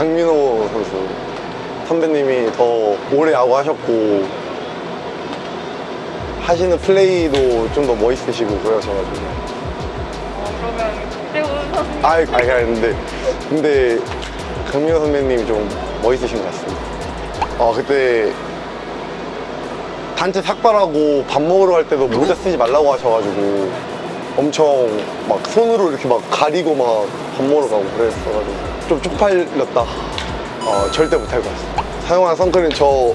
강민호 선수 선배님이 더 오래 야구 하셨고 하시는 플레이도 좀 더 멋있으시고 그러셔가지고. 어, 그러면 박대훈 선수님. 아이 아이 근데 근데 강민호 선배님이 좀 멋있으신 것 같습니다. 어 그때 단체 삭발하고 밥 먹으러 갈 때도 모자 쓰지 말라고 하셔가지고 엄청 막 손으로 이렇게 막 가리고 막 밥 먹으러 가고 그랬어가지고 좀 쪽팔렸다. 어 절대 못할 것 같습니다. 사용한 선크림 저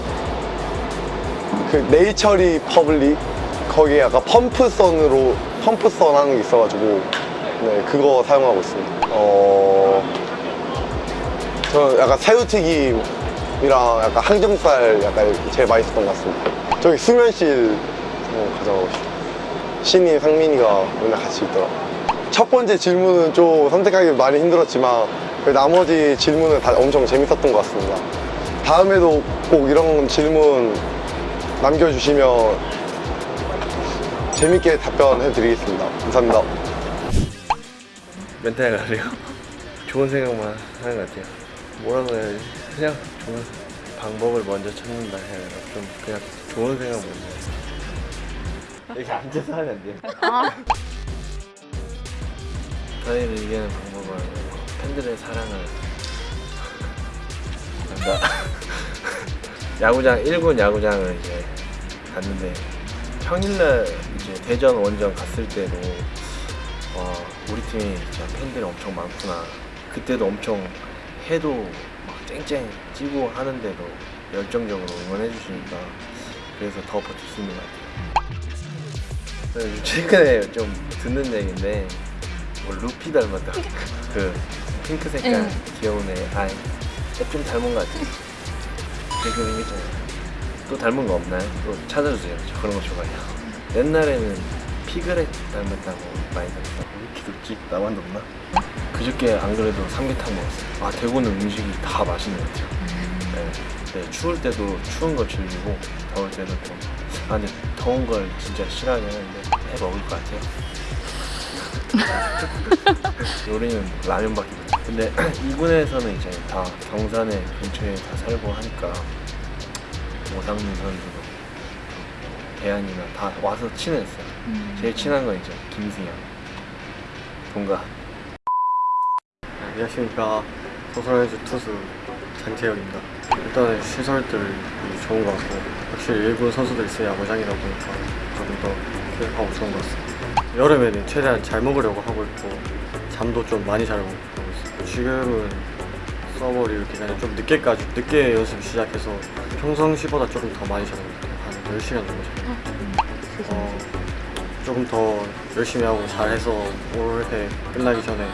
그 네이처 리퍼블릭 거기에 약간 펌프선으로 펌프선 하는 게 있어가지고 네 그거 사용하고 있습니다. 어 저는 약간 새우튀김이랑 약간 항정살 약간 제일 맛있었던 것 같습니다. 저기 수면실 가져가고 싶어요. 신이 상민이가 맨날 같이 있더라. 첫 번째 질문은 좀 선택하기 많이 힘들었지만 그 나머지 질문은 다 엄청 재밌었던 것 같습니다. 다음에도 꼭 이런 질문 남겨주시면 재밌게 답변해 드리겠습니다. 감사합니다. 멘탈 가래요. 좋은 생각만 하는 것 같아요. 뭐라고 해야 지 그냥 좋은 방법을 먼저 찾는다 해야 되나? 좀 그냥 좋은 생각 먼저. 이렇게 앉아서 하면 안 돼요. 저희를 이기는 방법은 팬들의 사랑을. 나 야구장 1군 야구장을 이제 갔는데 평일날 이제 대전 원정 갔을 때도 와 우리 팀이 진짜 팬들이 엄청 많구나. 그때도 엄청 해도 막 쨍쨍 찌고 하는데도 열정적으로 응원해 주시니까 그래서 더 버틸 수 있는 것 같아요 최근에 좀 듣는 얘기인데 뭐 루피 닮았다. 그 핑크 색깔 응. 귀여운 애 아이 좀 닮은 것 같아요 그렇게 생겼잖아요 또 닮은 거 없나요? 또 찾아주세요 저 그런 거 좋아해요 옛날에는 피그렛 닮았다고 많이 왜 이렇게 높지? 나만 높나? 그저께 안 그래도 삼계탕 먹었어요 아 대구는 음식이 다 맛있는 것 같아요 네. 네, 추울 때도 추운 거 즐기고 더울 때도 좀 아, 근데 더운 걸 진짜 싫어하긴 하는데 해 먹을 것 같아요 요리는 라면밖에 근데 이군에서는 이제 다 경산에 근처에 다 살고 하니까 오상민 선수도 대안이나 다 와서 친했어요. 제일 친한 건 이제 김승현. 동갑 안녕하십니까. 소설해주 투수 장재혁입니다. 일단은 시설들이 좋은 것 같고 확실히 일본 선수들 있어야 야구장이다 보니까 조금 더 쾌하고 좋은 것 같습니다. 여름에는 최대한 잘 먹으려고 하고 있고 잠도 좀 많이 자려고 지금은 서버를 이렇게 그냥 좀 늦게까지 늦게 연습 시작해서 평상시보다 조금 더 많이 자는 것 같아요 한 10시간 정도 자요 어, 조금 더 열심히 하고 잘해서 올해 끝나기 전에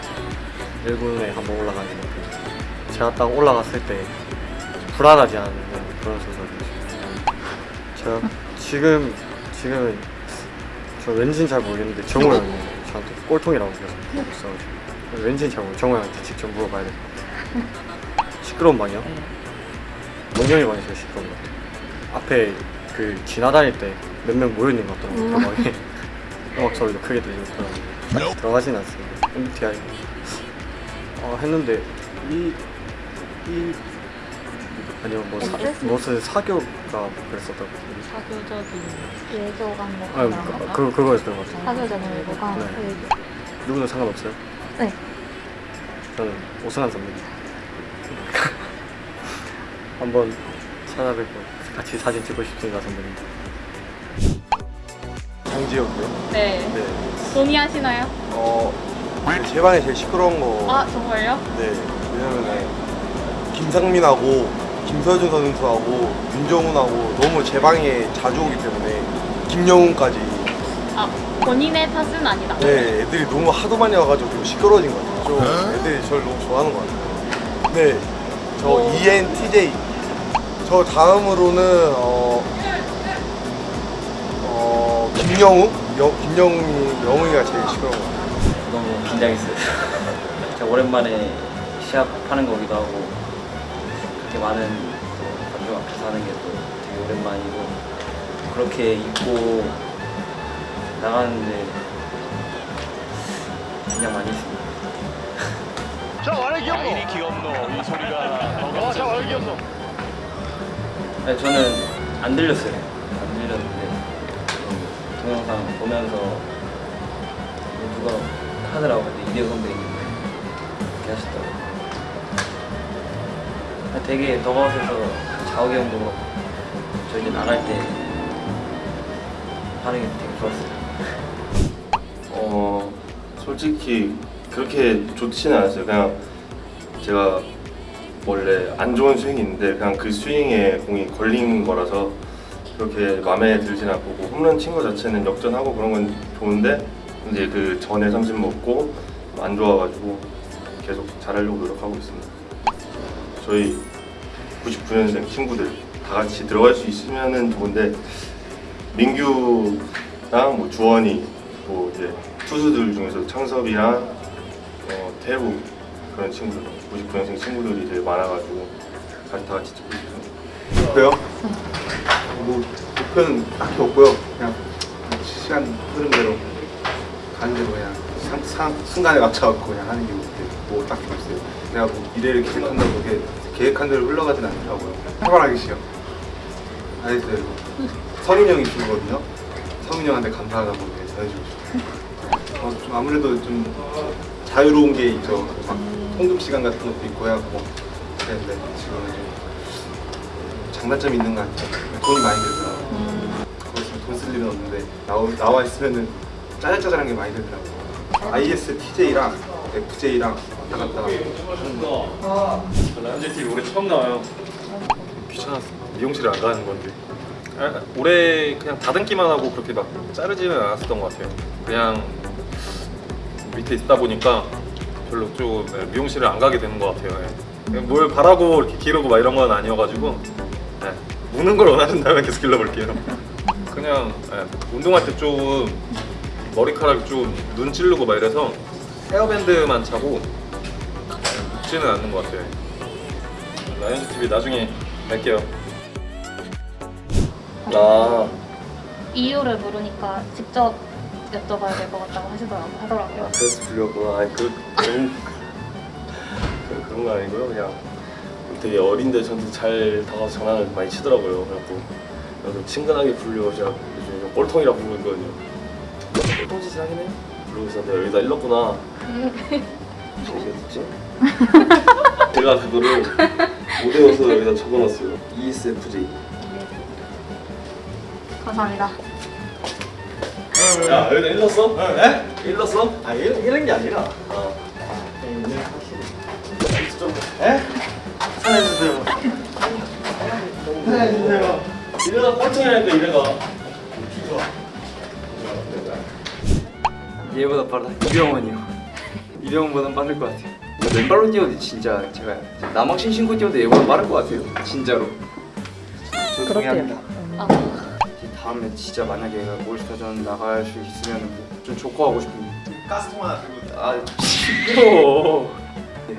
1군에 한번 올라가는 것 같아요. 제가 딱 올라갔을 때 불안하지 않은 그런 싶어요. 제가 지금 지금은 저 왠지는 잘 모르겠는데 정우 형이 저한테 꼴통이라고 계속 있어가지고 모르 정우 형한테 직접 물어봐야 될 것 같아요. 시끄러운 방이요? 몽경이 방이 제일 시끄러운 것 같아요. 앞에 그 지나다닐 때 몇 명 모여있는 것 같더라고요. 그 방에 음악 소리도 크게 들리고 들어가진 않습니다. MBTI 어, 했는데 이, 이 아니요 뭐 사? 무슨 사교가 그랬었다고 사교적인 예교관 뭐아 그? 그, 그거였던 것 같아요 사교적인 예교관 네. 그 누구는 상관없어요? 네. 저는 오승환 선배님 한번 찾아뵙고 같이 사진 찍고 싶습니다 선배님 장지혁이요. 네. 네. 동의하시나요? 어, 제 방에 제일 시끄러운 거. 아 정말요? 네. 왜냐면은 김상민하고 김서준 선수하고 윤정훈하고 너무 제 방에 자주 오기 때문에 김영훈까지 아 본인의 탓은 아니다. 네 애들이 너무 하도 많이 와가지고 좀 시끄러워진 것 같아요. 좀 애들이 저를 너무 좋아하는 것 같아요. 네. 저 어. ENTJ. 저 다음으로는 어, 어 김영웅? 영, 김영웅이 영웅이가 제일 시끄러운 것 같아요. 너무 긴장했어요. 진짜 오랜만에 시합하는 거기도 하고 그렇게 많은 또 관중 앞에서 하는 게 또 되게 오랜만이고 그렇게 입고 나가는데 긴장 많이 했습니다. 자 말해 귀엽노 아이리 귀엽노 이 소리가 더 어, 자 말해 귀엽노 아니, 저는 안 들렸어요. 안 들렸는데 음, 동영상 보면서 누가 하더라고 근데 이대호 선배님 이렇게 하시더라고. 아, 되게 더가웃에서 자욱이 형도 저 이제 나갈 때 반응이 되게 좋았어요. 어 솔직히 그렇게 좋지는 않았어요. 그냥 제가 원래 안 좋은 스윙이 있는데 그냥 그 스윙에 공이 걸린 거라서 그렇게 마음에 들진 않고 뭐 홈런 친 거 자체는 역전하고 그런 건 좋은데 이제 그 전에 삼진 먹고 안 좋아가지고 계속 잘하려고 노력하고 있습니다. 저희 99년생 친구들 다 같이 들어갈 수 있으면 은 좋은데 민규랑 뭐 주원이 뭐 이제 투수들 중에서 창섭이랑 어, 태우 그런 친구들 99년생 친구들이 되게 많아가지고 같이 다 같이 찍고 있어요. 목표요? 뭐 목표는 딱히 없고요. 그냥 시간 흐른 대로 가는 대로 그냥 상, 상, 순간에 맞춰갖고 그냥 하는 게 목표. 뭐 딱히 없어요. 내가 뭐 미래를 계획한다고 그게 계획한 대로 흘러가진 않더라고요. 활발하게 시요. 알겠어요. 성인 형이 주거든요. 성인 형한테 감사하다고 해주고 싶어요. 어, 좀 아무래도 좀 자유로운 게 있죠. 막 통금 시간 같은 것도 있고 해갖고 그랬는데 지금은 좀 장단점이 있는 것 같아요. 돈이 많이 들더라고요. 거기 있으면 돈쓸 일은 없는데 나와, 나와 있으면은 짜잘짜잘한 게 많이 들더라고요. ISTJ랑 FJ랑 왔다 갔다 하는 거. 라이언즈 TV 올해 처음 나와요. 귀찮았어. 미용실을 안 가는 건데. 아, 올해 그냥 다듬기만 하고 그렇게 막 자르지는 않았었던 것 같아요. 그냥 밑에 있다 보니까 별로 좀 네, 미용실을 안 가게 되는 것 같아요. 예. 그냥 뭘 바라고 이렇게 기르고 막 이런 건 아니어가지고 예, 무는 걸 원하신다면 계속 길러볼게요. 그냥 예, 운동할 때 좀 머리카락 좀 눈 찌르고 막 이래서 헤어밴드만 차고 묻지는 않는 것 같아요. 라이언즈 TV 나중에 뵐게요. 아 이유를 물으니까 직접 여쭤봐야 될 것 같다고 하시더라고요. 하더라고요. 그래서 불렸구나. 아니 그 그런 그- 그런 거 아니고요. 그냥 되게 어린데 저한테 잘 다가와서 장난을 많이 치더라고요. 그래갖고 그래서 친근하게 부르려고 제가 요즘 좀 꼴통이라 부르고 있거든요. 꼴통 짓을 하긴 해. 그러고 내가 여기다 일렀구나. 어떻게 듣지? 제가 그거를 못 외워서 여기다 적어놨어요. ESFJ. 감사합니다. 야 여기다 일렀어? 네? 일렀어? 아 이런, 이런 게 아니라 어. 살려주세요. 살려주세요. 이래가 꼴통이라니까 이래가. 얘보다 빠르다 이병헌이요 이병헌보다 빠를 것 같아요 맨발로 뛰어도 진짜 제가 남학신 신고 뛰어도 얘보다 빠를 것 같아요 진짜로 동의합니다. 아, 다음에 진짜 만약에 올스타전 나갈 수 있으면 좀 조커 하고 싶은데 가스통 하나 들고 아 시끄러워 네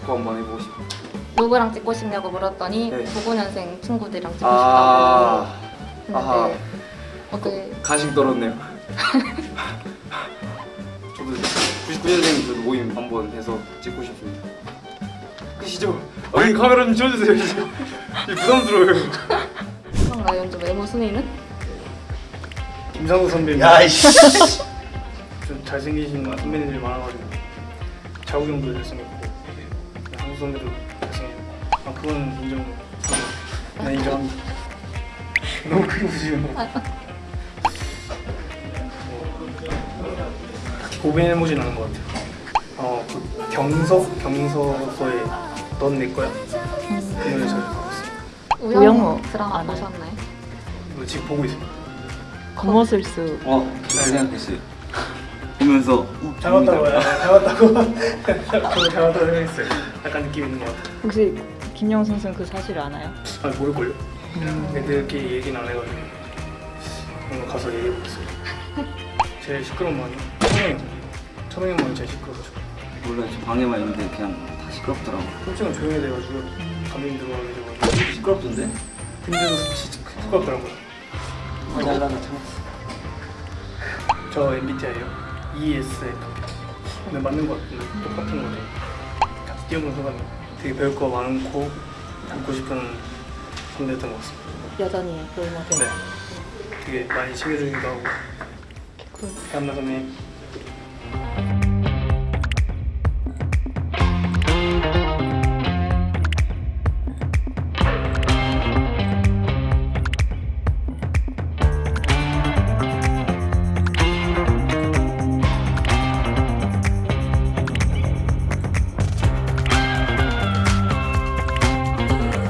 조커 한번 해보고 싶어요. 누구랑 찍고 싶냐고 물었더니 네. 99년생 친구들이랑 찍고 아 싶다고. 아하. 했는데 어떻게 간식 떨었네요. 저도 99년생 저도 모임 한번 해서 찍고 싶습니다. 끝이죠? 아, 이 카메라 좀 지워주세요. 이제 부담스러워요. 형 라이온즈 외모 순위는? 김상우 선배님. 야이씨 좀 잘생기신 선배님들이 많아가지고 자우 형도 잘생겼고 한수 선배도 잘생겼고 아 그건 인정. 네 인정합니다. 너무 크게 웃으시는 거. 고민해보진 않은 것 같아요. 어, 그 경석 경서서의 넌 내 거야. 그 노래 잘 들었어요. 우영우 드라마 보셨나요? 이거 지금 보고 있 어요. 어, 그 생각했어요. 보면서 어, 잘 왔다고 잘 왔다고 잘 왔다고 생각했어요. 약간 느낌 있는 것 같아요. 혹시 김영 선수는 그 사실 아나요? 아 모를걸요? 애들끼리 얘기는 안 해가지고 오늘 가서 얘기해보겠어요 제일 시끄러운 방이 형 천영이 형만 제일 시끄러워가지고 몰라 저 방에만 있는데 그냥 다 시끄럽더라고. 솔직히 조용히 돼가지고 감독님 들어가게 돼가지고 시끄럽던데? 근데도 진짜 시끄럽더라고요 잘나가 참았어. 저 MBTI요 ESFP 근데 맞는 것 같은데 똑같은 거죠 이영근 소감이 되게 배울 거 많고 닮고 싶은 선배였던 것 같습니다. 여전히 롤모델. 네. 되게 많이 챙겨주기도 하고 대한나 선배님